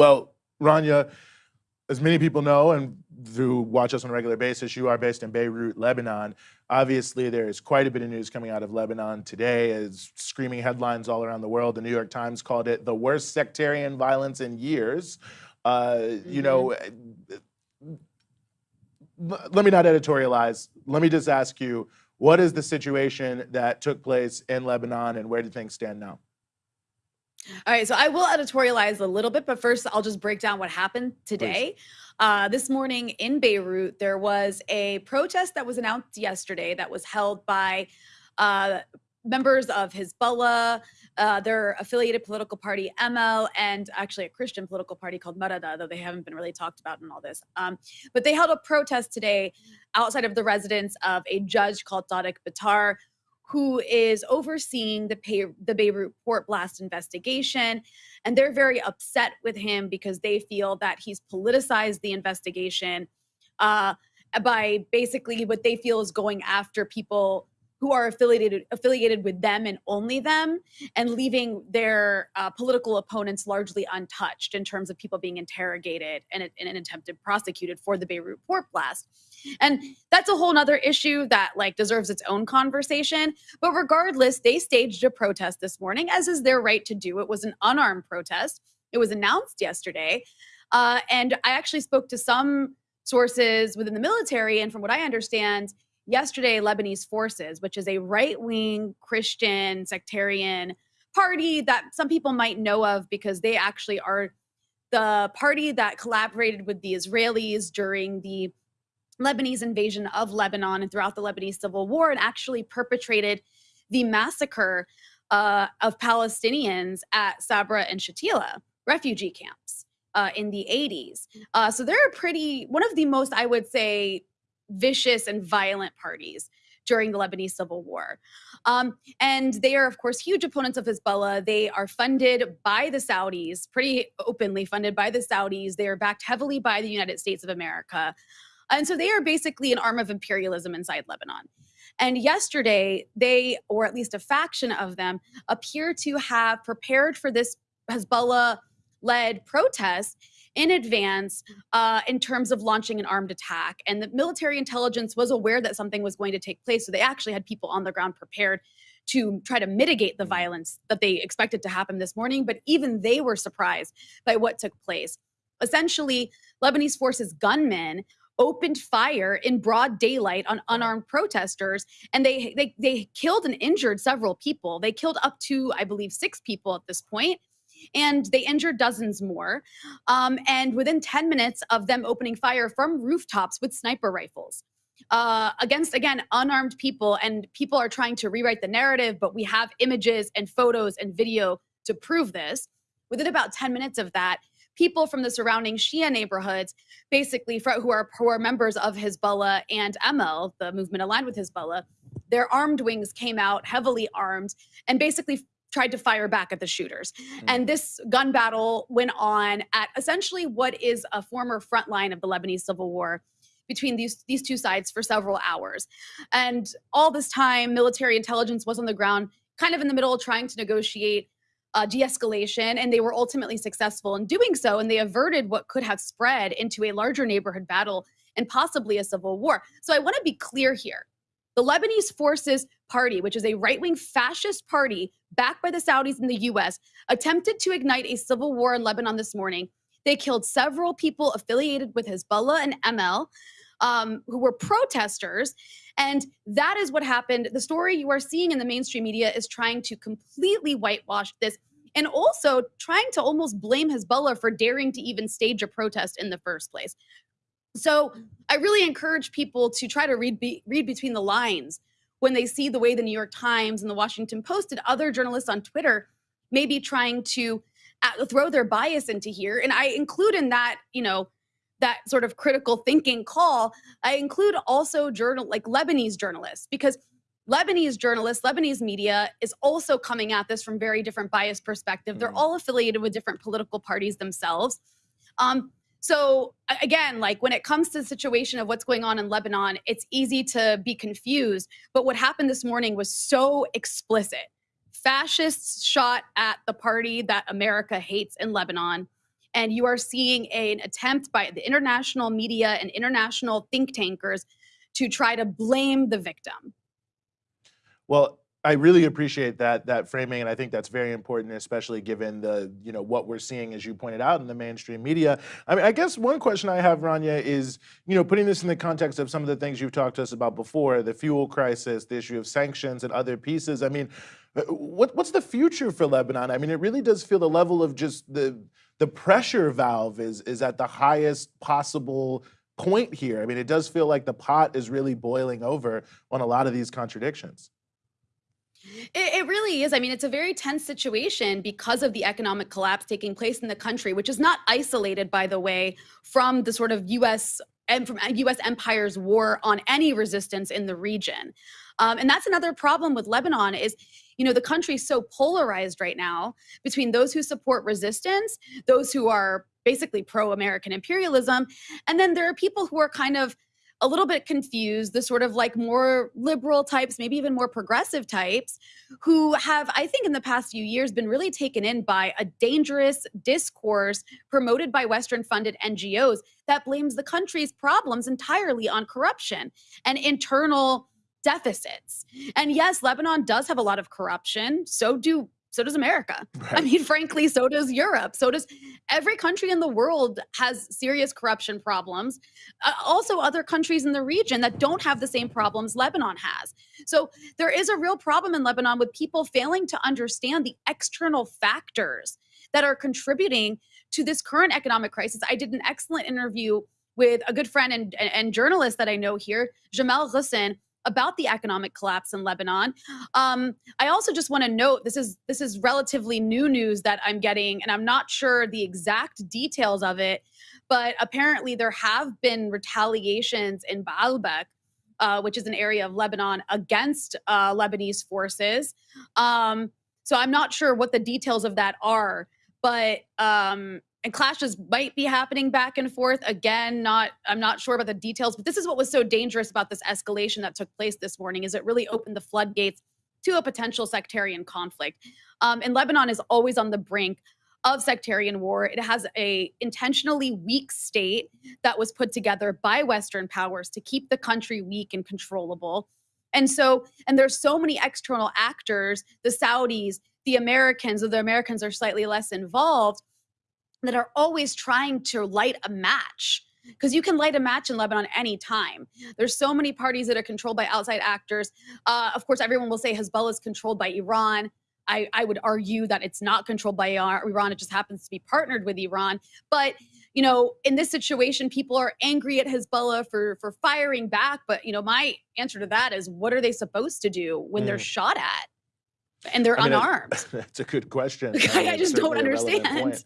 Well, Rania, as many people know and who watch us on a regular basis, you are based in Beirut, Lebanon. Obviously, there's quite a bit of news coming out of Lebanon today as screaming headlines all around the world. The New York Times called it the worst sectarian violence in years. Uh, mm-hmm. You know, mm-hmm. let me not editorialize. Let me just ask you, what is the situation that took place in Lebanon and where do things stand now? All right, so I will editorialize a little bit, but first I'll just break down what happened today. Uh, this morning in Beirut, there was a protest that was announced yesterday that was held by uh, members of Hezbollah, uh, their affiliated political party Amal, and actually a Christian political party called Marada, though they haven't been really talked about in all this. Um, but they held a protest today outside of the residence of a judge called Tariq Bitar, who is overseeing the, pay, the Beirut port blast investigation. And they're very upset with him because they feel that he's politicized the investigation uh, by basically what they feel is going after people who are affiliated affiliated with them and only them, and leaving their uh, political opponents largely untouched in terms of people being interrogated and, and attempted prosecuted for the Beirut port blast. And that's a whole nother issue that like deserves its own conversation. But regardless, they staged a protest this morning, as is their right to do. It was an unarmed protest. It was announced yesterday. Uh, and I actually spoke to some sources within the military, and from what I understand, yesterday Lebanese Forces, which is a right-wing Christian sectarian party that some people might know of because they actually are the party that collaborated with the Israelis during the Lebanese invasion of Lebanon and throughout the Lebanese civil war and actually perpetrated the massacre uh, of Palestinians at Sabra and Shatila refugee camps uh, in the 80s. Uh, so they're pretty, one of the most, I would say, vicious and violent parties during the Lebanese civil war. Um, and they are, of course, huge opponents of Hezbollah. They are funded by the Saudis, pretty openly funded by the Saudis. They are backed heavily by the United States of America. And so they are basically an arm of imperialism inside Lebanon. And yesterday, they, or at least a faction of them, appear to have prepared for this Hezbollah led protest in advance uh, in terms of launching an armed attack. And the military intelligence was aware that something was going to take place. So they actually had people on the ground prepared to try to mitigate the violence that they expected to happen this morning. But even they were surprised by what took place. Essentially, Lebanese forces gunmen opened fire in broad daylight on unarmed protesters and they they they killed and injured several people they killed up to i believe six people at this point and they injured dozens more um, and within 10 minutes of them opening fire from rooftops with sniper rifles uh, against again unarmed people and people are trying to rewrite the narrative but we have images and photos and video to prove this. Within about 10 minutes of that people from the surrounding Shia neighborhoods, basically who are who are members of Hezbollah and Amal, the movement aligned with Hezbollah, their armed wings came out heavily armed and basically tried to fire back at the shooters. Mm. And this gun battle went on at essentially what is a former front line of the Lebanese civil war between these these two sides for several hours. And all this time military intelligence was on the ground kind of in the middle trying to negotiate uh, de-escalation and they were ultimately successful in doing so and they averted what could have spread into a larger neighborhood battle and possibly a civil war so i want to be clear here the lebanese forces party which is a right-wing fascist party backed by the saudis and the us attempted to ignite a civil war in lebanon this morning they killed several people affiliated with hezbollah and amal um, who were protesters. And that is what happened. The story you are seeing in the mainstream media is trying to completely whitewash this and also trying to almost blame Hezbollah for daring to even stage a protest in the first place. So I really encourage people to try to read, be, read between the lines when they see the way the New York Times and the Washington Post and other journalists on Twitter may be trying to uh, throw their bias into here. And I include in that, you know, that sort of critical thinking call, I include also journal like Lebanese journalists because Lebanese journalists, Lebanese media is also coming at this from very different bias perspective. They're mm. all affiliated with different political parties themselves. Um, so again, like when it comes to the situation of what's going on in Lebanon, it's easy to be confused. But what happened this morning was so explicit. Fascists shot at the party that America hates in Lebanon and you are seeing a- an attempt by the international media and international think tankers to try to blame the victim. Well, I really appreciate that that framing, and I think that's very important, especially given the you know what we're seeing, as you pointed out, in the mainstream media. I mean, I guess one question I have, Rania, is you know putting this in the context of some of the things you've talked to us about before, the fuel crisis, the issue of sanctions, and other pieces. I mean, uh, what what's the future for Lebanon? I mean, it really does feel the level of just the the pressure valve is is at the highest possible point here. I mean, it does feel like the pot is really boiling over on a lot of these contradictions. It, it really is. I mean, it's a very tense situation because of the economic collapse taking place in the country, which is not isolated, by the way, from the sort of U.S. and from U.S. empire's war on any resistance in the region. Um, and that's another problem with Lebanon is, you know, the country's so polarized right now between those who support resistance, those who are basically pro-American imperialism, and then there are people who are kind of a little bit confused, the sort of like more liberal types, maybe even more progressive types, who have, I think, in the past few years been really taken in by a dangerous discourse promoted by Western funded NGOs that blames the country's problems entirely on corruption and internal deficits. And yes, Lebanon does have a lot of corruption. So do so does America. Right. I mean, frankly, so does Europe. So does every country in the world has serious corruption problems. Uh, also, other countries in the region that don't have the same problems Lebanon has. So there is a real problem in Lebanon with people failing to understand the external factors that are contributing to this current economic crisis. I did an excellent interview with a good friend and, and, and journalist that I know here, Jamal Ghosn, about the economic collapse in Lebanon. Um, I also just want to note this is this is relatively new news that I'm getting, and I'm not sure the exact details of it, but apparently there have been retaliations in Baalbek, uh, which is an area of Lebanon, against uh, Lebanese forces. Um, so I'm not sure what the details of that are, but um, and clashes might be happening back and forth. Again not i'm not sure about the details but this is what was so dangerous about this escalation that took place this morning is it really opened the floodgates to a potential sectarian conflict. Um, and lebanon is always on the brink of sectarian war. It has a intentionally weak state that was put together by western powers to keep the country weak and controllable. And so and there's so many external actors the saudis the americans or the americans are slightly less involved that are always trying to light a match because you can light a match in Lebanon anytime. There's so many parties that are controlled by outside actors. Uh, of course, everyone will say Hezbollah is controlled by Iran. I, I, would argue that it's not controlled by Iran. It just happens to be partnered with Iran. But you know, in this situation, people are angry at Hezbollah for for firing back. But you know, my answer to that is, what are they supposed to do when mm. they're shot at? and they're I mean, unarmed? That's a good question. I, mean, I just don't understand.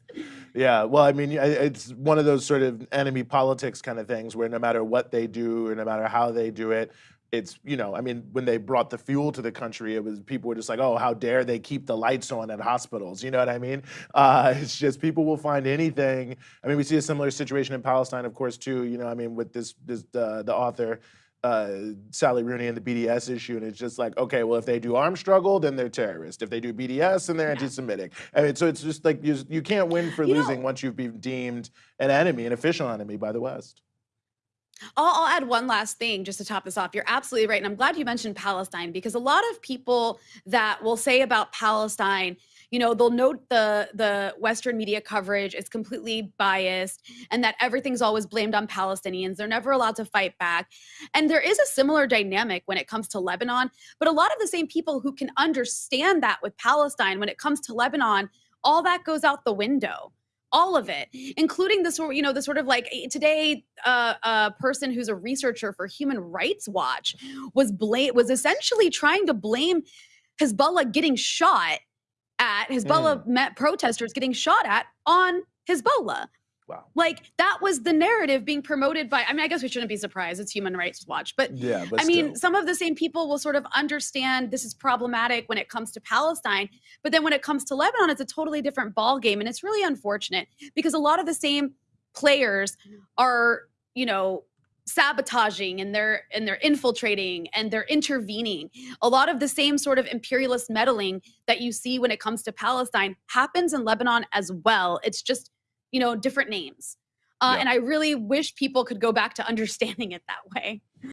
Yeah, well, I mean, it's one of those sort of enemy politics kind of things where no matter what they do or no matter how they do it, it's you know, I mean, when they brought the fuel to the country, it was people were just like, oh, how dare they keep the lights on at hospitals? You know what I mean? Uh, it's just people will find anything. I mean, we see a similar situation in Palestine, of course, too. You know, I mean, with this, this uh, the author uh, Sally Rooney and the BDS issue, and it's just like, okay, well, if they do armed struggle, then they're terrorists. If they do BDS, then they're anti-Semitic. I mean, so it's just like you, you can't win for you losing know, once you've been deemed an enemy, an official enemy by the West. I'll, I'll, add one last thing just to top this off. You're absolutely right. And I'm glad you mentioned Palestine because a lot of people that will say about Palestine, you know, they'll note the the Western media coverage is completely biased and that everything's always blamed on Palestinians. They're never allowed to fight back. And there is a similar dynamic when it comes to Lebanon, but a lot of the same people who can understand that with Palestine when it comes to Lebanon, all that goes out the window all of it, including the sort, you know, the sort of like eh, today, uh, a person who's a researcher for Human Rights Watch was blame was essentially trying to blame Hezbollah getting shot at Hezbollah mm. protesters getting shot at on Hezbollah. Wow. Like that was the narrative being promoted by, I mean, I guess we shouldn't be surprised. It's Human Rights Watch. But yeah, but I mean, some of the same people will sort of understand this is problematic when it comes to Palestine. But then when it comes to Lebanon, it's a totally different ball game. And it's really unfortunate because a lot of the same players are, you know, sabotaging and they're and they're infiltrating and they're intervening a lot of the same sort of imperialist meddling that you see when it comes to palestine happens in lebanon as well it's just you know, different names. Uh, Yeah. And I really wish people could go back to understanding it that way.